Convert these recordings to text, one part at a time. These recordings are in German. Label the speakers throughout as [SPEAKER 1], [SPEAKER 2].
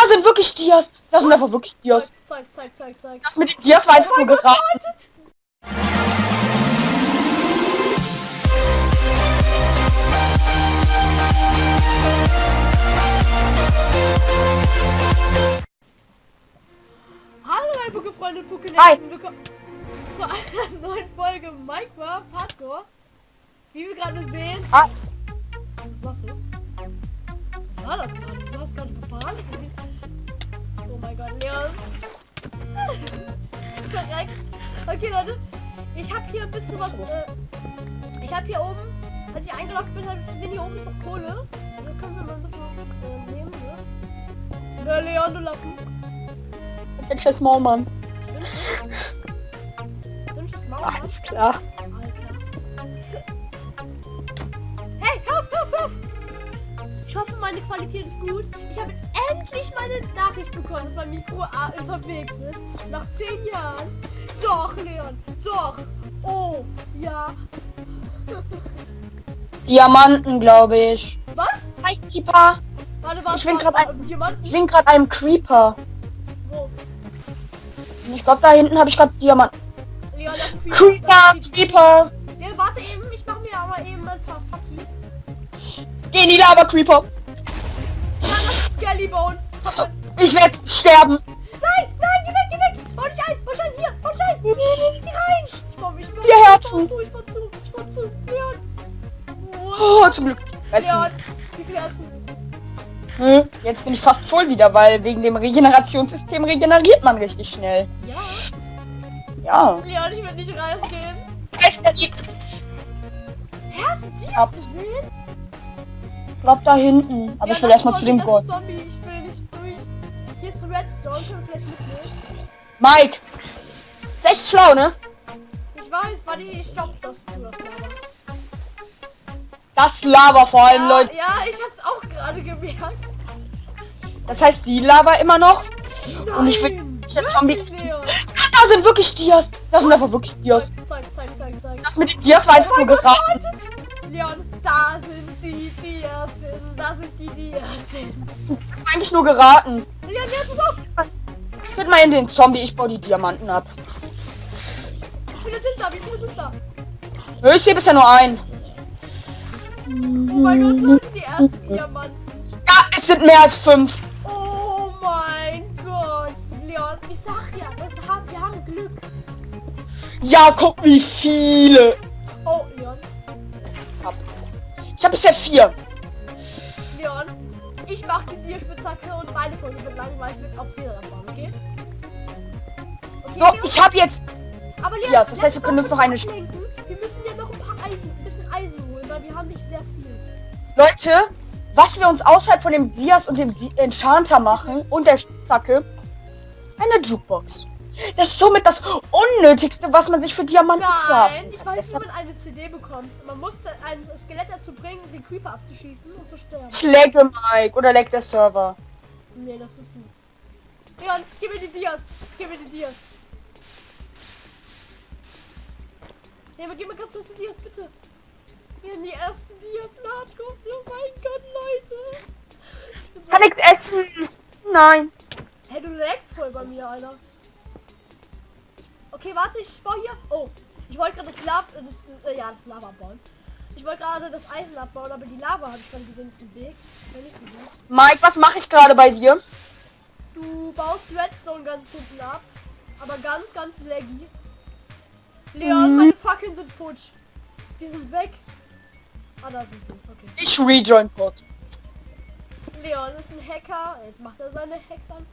[SPEAKER 1] Da sind wirklich Dias. Da sind einfach wirklich Dias.
[SPEAKER 2] Zeig, zeig, zeig, zeig.
[SPEAKER 1] Das mit den Dias war einfach
[SPEAKER 2] Oh
[SPEAKER 1] nur geraten.
[SPEAKER 2] Hallo meine
[SPEAKER 1] Hi.
[SPEAKER 2] Pokénetten, willkommen zu einer neuen Folge Minecraft Hardcore. Wie wir gerade sehen...
[SPEAKER 1] Ah.
[SPEAKER 2] Was machst du? Was war das gerade? Wieso hast du gerade gefahren? Korrekt. Okay, Leute. Ich habe hier ein bisschen was. Äh, ich habe hier oben, als ich eingeloggt bin, habe ich gesehen, hier oben ist noch Kohle. Da können wir mal ein bisschen äh, nehmen. Ne? Der Leon, du Lappen.
[SPEAKER 1] Der Chess Mann.
[SPEAKER 2] Dünnsches Maul.
[SPEAKER 1] Ach, ist klar.
[SPEAKER 2] Hey, hör auf, hör auf, hör auf! Ich hoffe, meine Qualität ist gut. Nachricht bekommen, dass mein Mikro unterwegs ist. Nach zehn Jahren. Doch, Leon, doch. Oh, ja.
[SPEAKER 1] Diamanten, glaube ich.
[SPEAKER 2] Was?
[SPEAKER 1] Hi, Creeper.
[SPEAKER 2] Warte, warte,
[SPEAKER 1] Ich bin
[SPEAKER 2] warte, Diamanten?
[SPEAKER 1] Ich bin gerade einem Creeper.
[SPEAKER 2] Wo?
[SPEAKER 1] Ich glaube, da hinten habe ich gerade Diamanten.
[SPEAKER 2] Leon, ein
[SPEAKER 1] Creeper,
[SPEAKER 2] ein
[SPEAKER 1] Creeper.
[SPEAKER 2] Leon, warte eben, ich mache mir aber eben ein paar Fucky.
[SPEAKER 1] Geh in die Lava, Creeper.
[SPEAKER 2] Ja, das ist Skellybone.
[SPEAKER 1] Ich werde sterben.
[SPEAKER 2] Nein, nein, geh weg, geh weg. Bau dich ein, bau dich ein, hier, bau dich ein. Geh rein. Ich mich, ich baue
[SPEAKER 1] Vier
[SPEAKER 2] ich
[SPEAKER 1] Herzen.
[SPEAKER 2] baue zu, ich baue zu, ich baue zu. Leon.
[SPEAKER 1] Oh, zum Glück.
[SPEAKER 2] Leon, wie viele Herzen?
[SPEAKER 1] hm, jetzt bin ich fast voll wieder, weil wegen dem Regenerationssystem regeneriert man richtig schnell.
[SPEAKER 2] Ja.
[SPEAKER 1] Ja.
[SPEAKER 2] Leon, ich will nicht rausgehen.
[SPEAKER 1] Ich
[SPEAKER 2] Hä, hast du die gesehen?
[SPEAKER 1] glaube da hinten. Aber
[SPEAKER 2] Ja,
[SPEAKER 1] ich will erstmal zu dem
[SPEAKER 2] ist Zombie, Redstone, können wir vielleicht mitnehmen?
[SPEAKER 1] Mike. Ist echt schlau, ne?
[SPEAKER 2] Ich weiß, warte, ich stopp das zu, das Lava.
[SPEAKER 1] Vor allem,
[SPEAKER 2] Ja,
[SPEAKER 1] Leute.
[SPEAKER 2] ja, ich hab's auch gerade gemerkt.
[SPEAKER 1] Das heißt, die Lava immer noch. Und ich will
[SPEAKER 2] Nein,
[SPEAKER 1] der Zombie.
[SPEAKER 2] wirklich, Leon.
[SPEAKER 1] Da sind wirklich Dias. Da sind einfach wirklich Dias.
[SPEAKER 2] Zeig, zeig, zeig, zeig.
[SPEAKER 1] Das mit den Dias war einfach
[SPEAKER 2] Oh
[SPEAKER 1] nur geraten.
[SPEAKER 2] Leon, da sind die Diasen, da sind die Diasen.
[SPEAKER 1] Das war eigentlich nur geraten.
[SPEAKER 2] Jetzt
[SPEAKER 1] will mal in den Zombie. Ich baue die Diamanten ab.
[SPEAKER 2] Wie viele sind da? Wie viele sind da?
[SPEAKER 1] Nö, Ich sehe bisher nur einen.
[SPEAKER 2] Oh mein Gott, Leute, die ersten Diamanten.
[SPEAKER 1] Ja, es sind mehr als fünf.
[SPEAKER 2] Oh mein Gott, Leon, ich sag ja, das haben, wir haben Glück.
[SPEAKER 1] Ja, guck wie viele.
[SPEAKER 2] Oh, Leon,
[SPEAKER 1] Ich habe bisher vier.
[SPEAKER 2] Leon, ich mach die Tierspitzhacke und meine Folge wird langweilig mit Obsidian bauen, okay? Okay,
[SPEAKER 1] So, ich habe jetzt.
[SPEAKER 2] Aber Leon,
[SPEAKER 1] Ja, das heißt, wir können uns noch eine
[SPEAKER 2] ablenken. Wir müssen ja noch ein paar Eisen, ein bisschen Eisen holen, weil wir haben nicht sehr viel.
[SPEAKER 1] Leute, was wir uns außerhalb von dem Dias und dem Di Enchanter machen und der Zacke, eine Jukebox. Das ist somit das Unnötigste, was man sich für Diamanten
[SPEAKER 2] Nein, ich
[SPEAKER 1] kann.
[SPEAKER 2] weiß, wie man eine CD bekommt. Man muss ein Skelett dazu bringen, den Creeper abzuschießen und zu sterben.
[SPEAKER 1] ich lagge Mike oder lag der Server.
[SPEAKER 2] Nee, das bist du. Leon, gib mir die Dias. Gib mir die Dias. Nee, aber gib mir ganz kurz die Dias, bitte. Hier sind die ersten Dias. Hardcore. Oh mein Gott, Leute. Ich so
[SPEAKER 1] Kann nichts essen. Nein.
[SPEAKER 2] Hey, du lagst voll bei mir, Alter. Okay, warte, ich baue hier. Oh, ich wollte gerade das Lava, das, äh, ja, das Lava bauen. Ich wollte gerade das Eisen abbauen, aber die Lava habe ich dann gesehen, ist ein Weg.
[SPEAKER 1] Mike, was mache ich gerade bei dir?
[SPEAKER 2] Du baust Redstone ganz hinten ab, aber ganz, ganz laggy. Leon,
[SPEAKER 1] Mhm.
[SPEAKER 2] meine Fackeln sind futsch. Die sind weg. Ah, da sind sie. Okay.
[SPEAKER 1] Ich rejoin kurz.
[SPEAKER 2] Leon ist ein Hacker. Jetzt macht er seine Hacks an.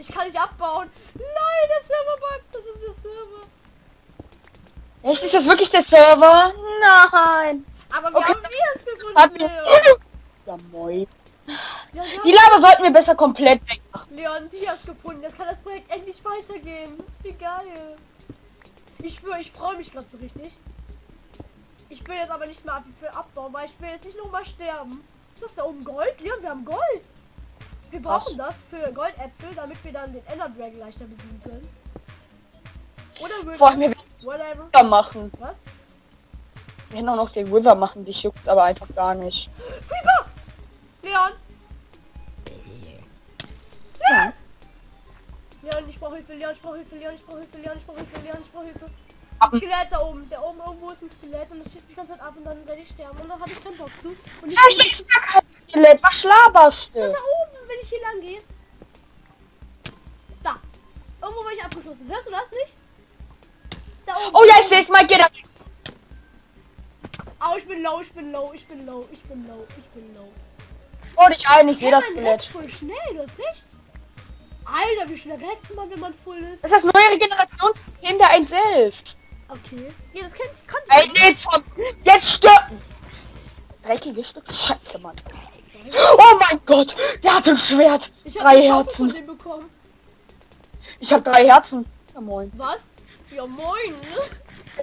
[SPEAKER 2] Ich kann nicht abbauen. Nein, der Server buggt. Das ist der Server.
[SPEAKER 1] Echt, ist das wirklich der Server? Nein.
[SPEAKER 2] Aber wir
[SPEAKER 1] Okay.
[SPEAKER 2] haben Dias gefunden,
[SPEAKER 1] Hat mir...
[SPEAKER 2] Leon.
[SPEAKER 1] Ja, moin.
[SPEAKER 2] Ja, wir
[SPEAKER 1] Die Lava sollten wir besser komplett wegmachen.
[SPEAKER 2] Leon Dias gefunden. Jetzt kann das Projekt endlich weitergehen. Wie geil. Ich schwöre, ich freue mich gerade so richtig. Ich will jetzt aber nicht mehr viel abbauen, weil ich will jetzt nicht noch mal sterben. Ist das da oben Gold? Leon, wir haben Gold. Wir brauchen das für Goldäpfel, damit wir dann den Ender Dragon leichter besiegen können. Oder
[SPEAKER 1] Vor allem, wir
[SPEAKER 2] River.
[SPEAKER 1] Machen.
[SPEAKER 2] Was?
[SPEAKER 1] Wir können auch noch den River machen, dich juckt's aber einfach gar nicht.
[SPEAKER 2] Creeper! Leon!
[SPEAKER 1] Ja,
[SPEAKER 2] brauche Hilfe, Leon, ich brauche Hilfe, Leon, ich brauche Hilfe, Leon, ich brauche Hilfe, Leon, ich brauche Hilfe. Ein Skelett da oben, der oben irgendwo ist ein Skelett und das schießt mich ganz ab und dann werde ich sterben und dann habe ich keinen Bock zu. Und ich
[SPEAKER 1] Ja, gar kein Skelett. Was laberst
[SPEAKER 2] da
[SPEAKER 1] du?
[SPEAKER 2] oben, wenn ich hier lang gehe. Da. Irgendwo war ich abgeschossen. Hörst du das nicht? Da oben.
[SPEAKER 1] Oh ja, ich sehe es mal. Geh da.
[SPEAKER 2] Au, ich bin low, ich bin low, ich bin low, ich bin low, ich bin low.
[SPEAKER 1] Oh, dich ein. Ich sehe das Skelett.
[SPEAKER 2] voll schnell, du hast recht. Alter, wie schnell rennt man, wenn man voll ist?
[SPEAKER 1] Das ist das neue Regenerationssystem der 1.11.
[SPEAKER 2] Okay. Ja, das kennt kann
[SPEAKER 1] Ey, nee, Tom. Jetzt stirb. Dreckige Stück Scheiße, Mann. Oh mein Gott. Der hat ein Schwert.
[SPEAKER 2] Ich hab
[SPEAKER 1] Drei Herzen. Ich habe drei Herzen. Ja, moin.
[SPEAKER 2] Was? Ja, moin.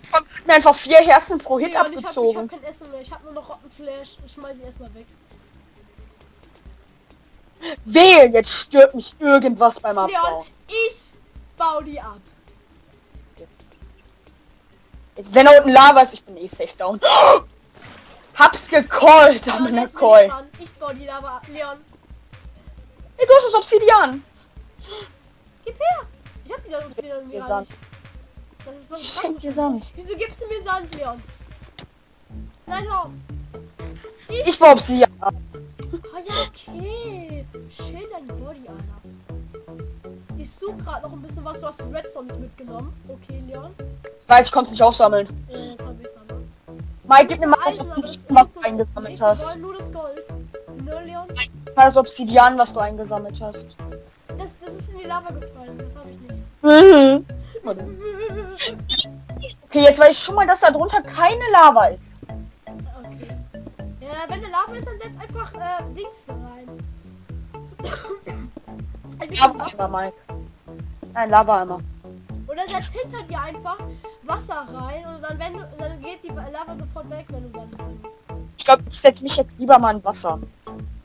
[SPEAKER 1] Ich hab mir einfach vier Herzen pro Hit
[SPEAKER 2] Ja, und ich hab, ich hab
[SPEAKER 1] abgezogen.
[SPEAKER 2] kein Essen mehr. Ich hab nur noch Rottenflash. Ich schmeiß ihn erstmal weg.
[SPEAKER 1] Wehe, jetzt stirbt mich irgendwas beim Abbau.
[SPEAKER 2] Leon, ich bau die ab.
[SPEAKER 1] Jetzt, wenn da unten Lava ist, ich bin eh safe down. Hab's gecallt,
[SPEAKER 2] Leon,
[SPEAKER 1] Domina
[SPEAKER 2] jetzt bin
[SPEAKER 1] Call.
[SPEAKER 2] ich dran. Ich bau die Lava ab. Leon,
[SPEAKER 1] Ey, du hast das Obsidian.
[SPEAKER 2] gib her. Ich hab die da unten wieder
[SPEAKER 1] Dir
[SPEAKER 2] gar
[SPEAKER 1] Sand.
[SPEAKER 2] nicht. Das ist was
[SPEAKER 1] Ich schenk dir Sand.
[SPEAKER 2] Wieso gibst du mir Sand, Leon? Nein, hau.
[SPEAKER 1] Ich war Obsidian.
[SPEAKER 2] Ah ja, okay. Schön dein Body, Alter. Ich suche gerade noch ein bisschen was. Du hast Redstone nicht mitgenommen. Okay, Leon.
[SPEAKER 1] Ich weiß, ich konnte nicht aufsammeln. Mike, gib mir mal das Obsidian, was du eingesammelt hast.
[SPEAKER 2] nur das Gold. Ne, Leon?
[SPEAKER 1] Mal das Obsidian, was du eingesammelt hast.
[SPEAKER 2] Das, das ist in die Lava gefallen. Das habe ich nicht.
[SPEAKER 1] Mhm. Okay, jetzt weiß ich schon mal, dass da drunter keine Lava ist.
[SPEAKER 2] Okay. Ja, wenn eine Lava ist, dann setz einfach äh, Dings rein. Ein bisschen
[SPEAKER 1] Lava
[SPEAKER 2] Wasser.
[SPEAKER 1] immer, Mike. Nein, Lava immer.
[SPEAKER 2] Oder setz hinter dir einfach Wasser rein und dann wenn du, dann geht die Lava sofort weg, wenn du dann bist.
[SPEAKER 1] Ich glaube, ich setze mich jetzt lieber mal in Wasser.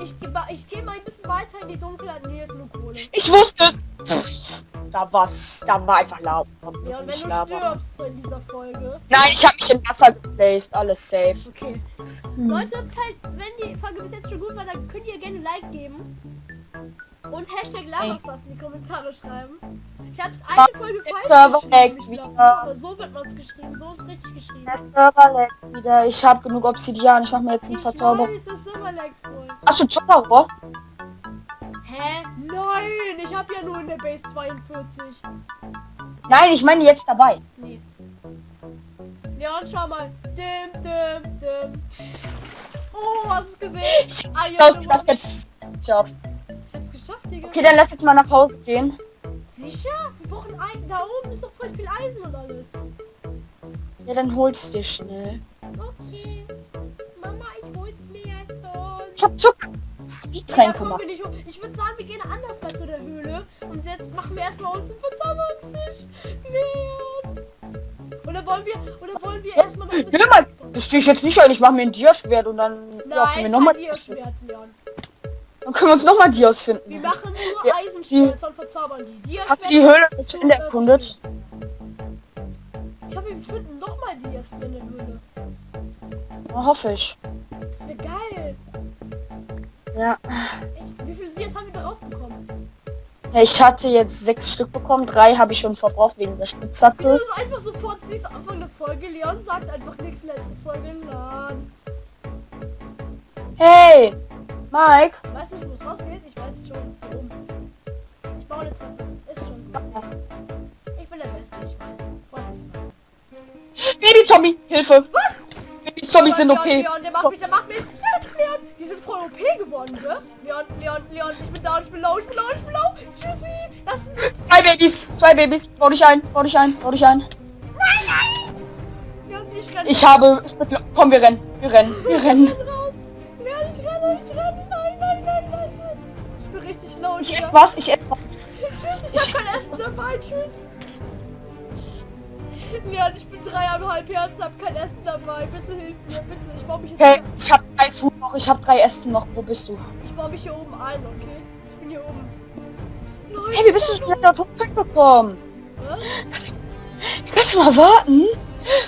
[SPEAKER 2] Ich gehe ich geh mal ein bisschen weiter in die Dunkelheit. Nee, ist nur Kohle.
[SPEAKER 1] Ich wusste es. Da war's. Da war einfach Lava.
[SPEAKER 2] Ja, und wenn du
[SPEAKER 1] Lava.
[SPEAKER 2] stirbst in dieser Folge.
[SPEAKER 1] Nein, ich habe mich in Wasser geplaced. Alles safe.
[SPEAKER 2] Okay.
[SPEAKER 1] Hm.
[SPEAKER 2] Leute, wenn die Folge bis jetzt schon gut war, dann könnt ihr gerne ein Like geben. Und Hashtag Lavastars in die Kommentare schreiben. Ich habe es eine Folge falsch geschrieben. Ich glaub, so wird man es geschrieben. So ist richtig geschrieben.
[SPEAKER 1] Der Server leckt wieder. Ich habe genug Obsidian. Ich mache mir jetzt einen
[SPEAKER 2] Ich
[SPEAKER 1] Verzauber.
[SPEAKER 2] weiß, das Server leckt voll.
[SPEAKER 1] Hast du Zauberer?
[SPEAKER 2] Hä? Nein, ich habe ja nur in der Base 42.
[SPEAKER 1] Nein, ich meine jetzt dabei.
[SPEAKER 2] Nee. Leon, schau mal. Dim, dim, dim. Oh, hast du es gesehen? Ah,
[SPEAKER 1] Ich
[SPEAKER 2] ja,
[SPEAKER 1] glaube,
[SPEAKER 2] du
[SPEAKER 1] das jetzt geschafft.
[SPEAKER 2] Geschafft, Digga.
[SPEAKER 1] Okay, dann lass jetzt mal nach Hause gehen.
[SPEAKER 2] Sicher? Wir brauchen ein. Da oben ist noch voll viel Eisen und alles.
[SPEAKER 1] Ja, dann holst dir schnell.
[SPEAKER 2] Okay. Mama, ich hol's mir jetzt
[SPEAKER 1] hab Zucker.
[SPEAKER 2] Ja,
[SPEAKER 1] Speedtränke
[SPEAKER 2] nicht hoch. Ich würde sagen, wir gehen anders mal zu der Höhle. Und jetzt machen wir erstmal uns einen Verzauberungstisch. Leon. Oder wollen wir, oder wollen wir erstmal noch ein
[SPEAKER 1] Hör mal, das stehe ich jetzt nicht ein. Ich mache mir ein Dia-Schwert und dann ja, können wir
[SPEAKER 2] Nein,
[SPEAKER 1] nochmal.
[SPEAKER 2] kein Dia-Schwert, Leon.
[SPEAKER 1] Dann können wir uns nochmal Dias
[SPEAKER 2] Wir
[SPEAKER 1] finden.
[SPEAKER 2] machen nur
[SPEAKER 1] Ja,
[SPEAKER 2] Eisenschwerter und verzaubern die. Dia
[SPEAKER 1] Hast du die Höhle zu Ende erkundet?
[SPEAKER 2] Ich hoffe, wir finden nochmal Dias in der Höhle.
[SPEAKER 1] Ja, hoffe ich.
[SPEAKER 2] Das wäre geil.
[SPEAKER 1] Ja.
[SPEAKER 2] Echt, wie viele Dias haben wir da rausbekommen?
[SPEAKER 1] ja. Ich hatte jetzt sechs Stück bekommen. Drei habe ich schon verbraucht wegen der
[SPEAKER 2] Wie du
[SPEAKER 1] Spitzhacke.
[SPEAKER 2] das einfach sofort siehst, Anfang der Folge. Leon sagt einfach nichts, letzte Folge. Nein.
[SPEAKER 1] Hey, Mike.
[SPEAKER 2] Ich Treppe. Ist schon. Ich bin der Beste, ich weiß. Was
[SPEAKER 1] Baby-Zombie, Hilfe.
[SPEAKER 2] Was?
[SPEAKER 1] Baby-Zombies sind
[SPEAKER 2] Leon,
[SPEAKER 1] OP.
[SPEAKER 2] Leon, der macht mich, der macht mich. Leon, die sind voll OP geworden, gell? Leon, Leon, Leon, ich bin down, ich bin low, ich bin low, ich bin low. Tschüssi. Lass
[SPEAKER 1] Zwei Babys, zwei Babys. Bau dich ein, bau dich ein, bau dich ein.
[SPEAKER 2] Nein, nein. Leon, ich renne.
[SPEAKER 1] Ich habe... Komm, wir rennen. Wir rennen. Wir rennen.
[SPEAKER 2] renn raus. Leon, ich renne, ich renne. Nein, nein, nein, nein, nein. Ich bin richtig low.
[SPEAKER 1] Ich esse was, ich esse was.
[SPEAKER 2] Tschüss, ich hab kein Essen dabei. Tschüss. Leon, ich bin dreieinhalb Herzen, hab kein Essen dabei. Bitte hilf mir, bitte. Ich baue mich jetzt
[SPEAKER 1] Okay, ich habe drei Food noch, ich habe drei Essen noch. Wo bist du?
[SPEAKER 2] Ich baue mich hier oben ein, okay? Ich bin hier oben. Nein,
[SPEAKER 1] Hey, wie bist du so schnell da gekommen?
[SPEAKER 2] Was?
[SPEAKER 1] Kannst du mal warten?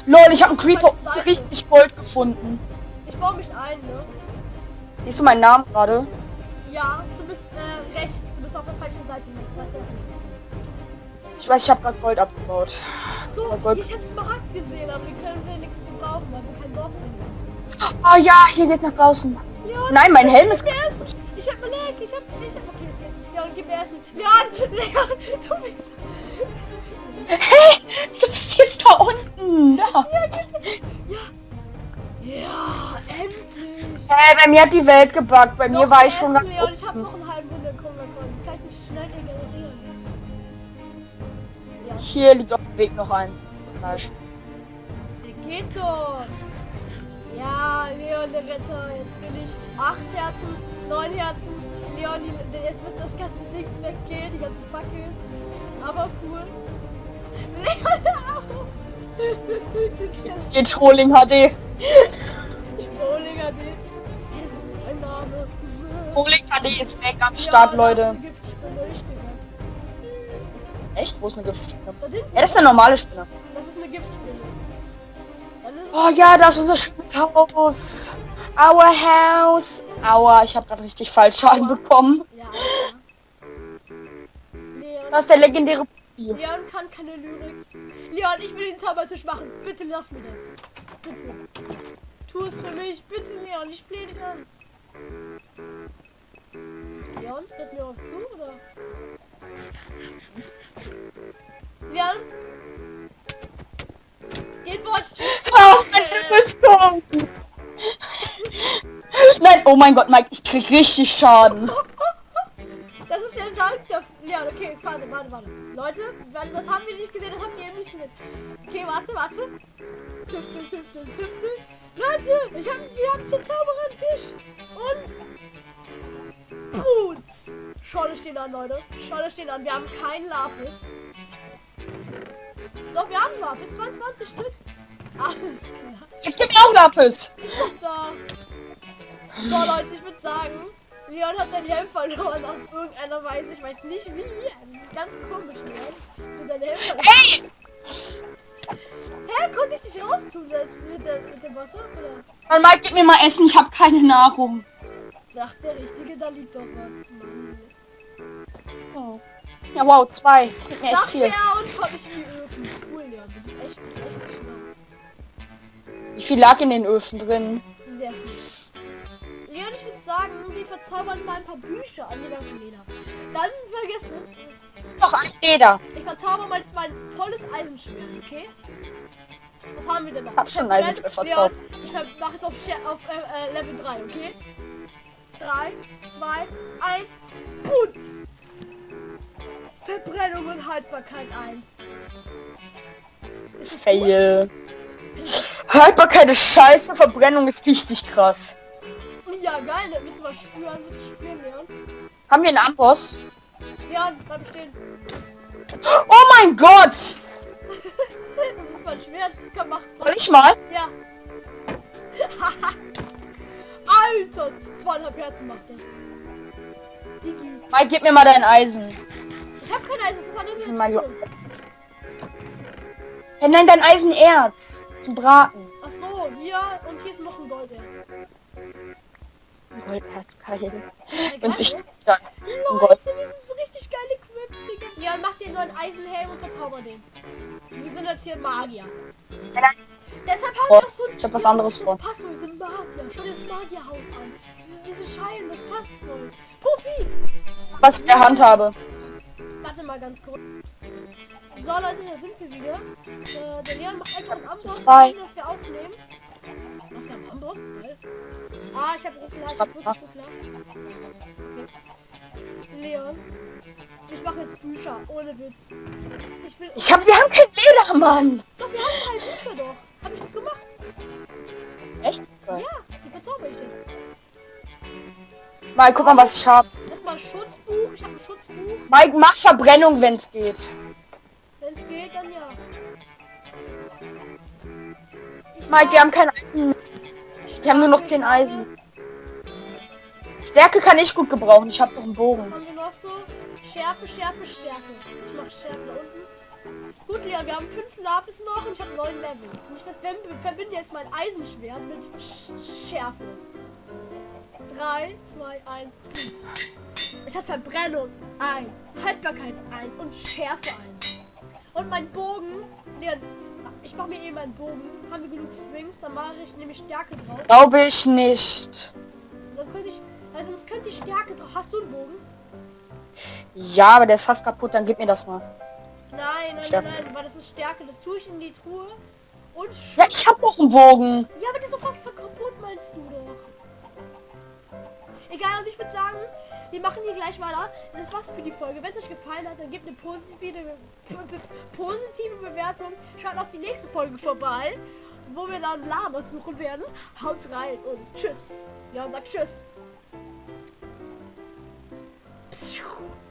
[SPEAKER 1] Lol, ich habe einen Creeper richtig Gold gefunden.
[SPEAKER 2] Ich baue mich ein, ne?
[SPEAKER 1] Siehst du meinen Namen gerade?
[SPEAKER 2] Ja, du bist äh, rechts. Du bist auf der falschen Seite.
[SPEAKER 1] Ich weiß, ich habe gerade Gold abgebaut.
[SPEAKER 2] So,
[SPEAKER 1] Gott.
[SPEAKER 2] ich habe Smaragd gesehen, aber die können wir nichts gebrauchen, weil wir kein Dorf finden.
[SPEAKER 1] Oh ja, hier geht's nach draußen.
[SPEAKER 2] Leon,
[SPEAKER 1] Nein, mein Helm ist
[SPEAKER 2] mir Essen. Ich hab Beleg, ich hab, ich hab, okay, jetzt. Leon, gib mir Essen. Leon, Leon, du bist...
[SPEAKER 1] Hey, du bist jetzt da unten. Da.
[SPEAKER 2] Ja, endlich.
[SPEAKER 1] Äh, bei mir hat die Welt gebackt. Bei mir
[SPEAKER 2] Noch
[SPEAKER 1] war
[SPEAKER 2] mehr
[SPEAKER 1] ich schon
[SPEAKER 2] Essen, Leon,
[SPEAKER 1] Hier liegt auf dem Weg noch ein.
[SPEAKER 2] Geht doch. Ja, Leon, der Retter. Jetzt bin ich acht Herzen, neun Herzen. Leon, jetzt wird das ganze Ding weggehen, die ganze Fackel. Aber cool. Leon, auf.
[SPEAKER 1] Geht Trolling HD.
[SPEAKER 2] Die. Das ist mein Name.
[SPEAKER 1] Trolling HD ist weg am Start, Leute. Echt? Wo ist eine Giftspinne?
[SPEAKER 2] Da
[SPEAKER 1] Ja, das ist eine normale Spinne.
[SPEAKER 2] das ist eine Giftspinne.
[SPEAKER 1] Oh ja, das ist unser Haus. Our house. Aua, ich habe gerade richtig falsch Schaden bekommen.
[SPEAKER 2] Ja,
[SPEAKER 1] Das ist der legendäre.
[SPEAKER 2] Leon kann keine Lyrics. Leon, ich will den Zaubertisch machen. Bitte lass mir das. Bitte. Tu es für mich. Bitte, Leon. Ich flehe dich an. Leon, du mir auf zu, oder? Leon? Geht Wort.
[SPEAKER 1] Auf meine Rüstung! Nein, oh mein Gott, Mike, ich krieg richtig Schaden.
[SPEAKER 2] Das ist der Dank der... Ja, okay, warte, warte, warte. Leute, das haben wir nicht gesehen, das habt ihr eben nicht gesehen. Okay, warte, warte. Tüftel, tüftel, tüftel. Leute, ich hab, wir haben den Zauberertisch. Und... Boots. Scholle stehen an, Leute. Scholle stehen an. Wir haben keinen Lapis. Doch, wir haben Lapis. 22 Stück. Alles klar.
[SPEAKER 1] Ich geb mir auch Lapis.
[SPEAKER 2] Ist doch da. So, Leute, ich würde sagen, Leon hat seinen Helm verloren aus irgendeiner Weise. Ich weiß nicht wie. Das ist ganz komisch, Leon. Und seinen Helm verloren.
[SPEAKER 1] Hey!
[SPEAKER 2] Hä, konnte ich dich raustun jetzt mit, der, mit dem Wasser? Oder
[SPEAKER 1] Mike, gib mir mal Essen, ich habe keine Nahrung.
[SPEAKER 2] sagt der Richtige, da liegt doch was.
[SPEAKER 1] Oh. Ja, wow, zwei. Gib mir echt viel.
[SPEAKER 2] und.
[SPEAKER 1] Wie viel lag in den Öfen drin?
[SPEAKER 2] Sehr viel. Leon, ich würde sagen, wir verzaubern mal ein paar Bücher an jeder von Leder. Dann vergiss es.
[SPEAKER 1] Noch ein Leder.
[SPEAKER 2] Ich verzauber mal jetzt mein volles Eisenschwert, okay? Was haben wir denn noch?
[SPEAKER 1] Ich hab schon
[SPEAKER 2] Leon,
[SPEAKER 1] Eisenschwert verzaubert.
[SPEAKER 2] Ich mach jetzt auf, auf äh, äh, Level 3, okay? 3, 2, 1, Putz! Verbrennung und Haltbarkeit 1. Ist es gut?
[SPEAKER 1] Fail. Haltbarkeit ist scheiße, Verbrennung ist richtig krass.
[SPEAKER 2] Ja, geil, willst du mal spüren? Willst du spüren, Leon?
[SPEAKER 1] Haben wir einen Amboss?
[SPEAKER 2] Leon, bleib stehen.
[SPEAKER 1] Oh mein Gott!
[SPEAKER 2] Das ist mein Schwert. Komm, mach.
[SPEAKER 1] Soll ich mal?
[SPEAKER 2] Ja. Alter! Zweieinhalb Herzen macht das. Digi.
[SPEAKER 1] Mike, gib mir mal dein Eisen.
[SPEAKER 2] Ich hab kein Eis, das ist
[SPEAKER 1] die-
[SPEAKER 2] Truhe.
[SPEAKER 1] Hey, nein, dein Eisenerz. Zum Braten.
[SPEAKER 2] Ach so, hier und hier ist noch ein Golderz.
[SPEAKER 1] Golderz, geil.
[SPEAKER 2] Ja, geil,
[SPEAKER 1] sich
[SPEAKER 2] ne?
[SPEAKER 1] dann
[SPEAKER 2] Leute, wir sind so richtig geil equipped, Digga. Ja, mach dir nur einen Eisenhelm und verzauber den. Wir sind jetzt hier Magier. Deshalb haben wir auch so...
[SPEAKER 1] ich hab was anderes vor.
[SPEAKER 2] voll, wir sind Magier. Schau dir das Magierhaus an. Diese, diese Scheiben, das passt voll. Profi!
[SPEAKER 1] was ich in der Hand habe.
[SPEAKER 2] Warte mal ganz kurz. So Leute, hier sind wir wieder. Äh, der Leon macht einfach einen Amboss, dass wir aufnehmen. Was für ein Amboss? Ah, ich habe Ruckler, ich
[SPEAKER 1] hab-
[SPEAKER 2] habe wirklich Ruckler. Leon, ich mache jetzt Bücher, ohne Witz. Ich will...
[SPEAKER 1] Ich hab, wir haben kein Leder, Mann.
[SPEAKER 2] Doch, wir haben drei Bücher doch. Hab ich doch gemacht.
[SPEAKER 1] Echt?
[SPEAKER 2] Ja, die verzauber ich jetzt.
[SPEAKER 1] Mike, guck mal, was ich hab. Mike, mach Verbrennung, wenn es geht.
[SPEAKER 2] Wenn es geht, dann ja. Ich
[SPEAKER 1] Mike, wir haben kein Eisen. Wir haben nur noch 10 Eisen. Stärke kann ich gut gebrauchen. Ich habe noch einen
[SPEAKER 2] Was
[SPEAKER 1] Bogen.
[SPEAKER 2] haben wir noch so? Schärfe, Schärfe, Stärke. Ich mach Schärfe da unten. Gut, Leon, wir haben fünf Lapis noch und ich habe neun Level. Und ich ver- verbinde jetzt mein Eisenschwert mit Sch Schärfe. 3, 2, 1, Blitz. Es hat Verbrennung 1, Haltbarkeit 1 und Schärfe 1. Und mein Bogen, nee, ich mache mir eben einen Bogen. Haben wir genug Strings, dann mache ich nämlich Stärke drauf.
[SPEAKER 1] Glaube ich nicht.
[SPEAKER 2] Dann könnte ich, also sonst könnte ich Stärke drauf. Hast du einen Bogen?
[SPEAKER 1] Ja, aber der ist fast kaputt, dann gib mir das mal.
[SPEAKER 2] Nein, nein, nein,
[SPEAKER 1] Stärke.
[SPEAKER 2] nein, weil das ist Stärke. Das tue ich in die Truhe. Und
[SPEAKER 1] Ja, ich hab noch einen Bogen.
[SPEAKER 2] Ja, aber der ist doch fast kaputt, meinst du doch. Egal, und ich würde sagen, wir machen hier gleich mal Und das war's für die Folge. Wenn es euch gefallen hat, dann gebt eine positive, positive Bewertung. Schaut auf die nächste Folge vorbei, wo wir dann Lamas suchen werden. Haut rein und tschüss. Ja, und sagt tschüss. Pschuh.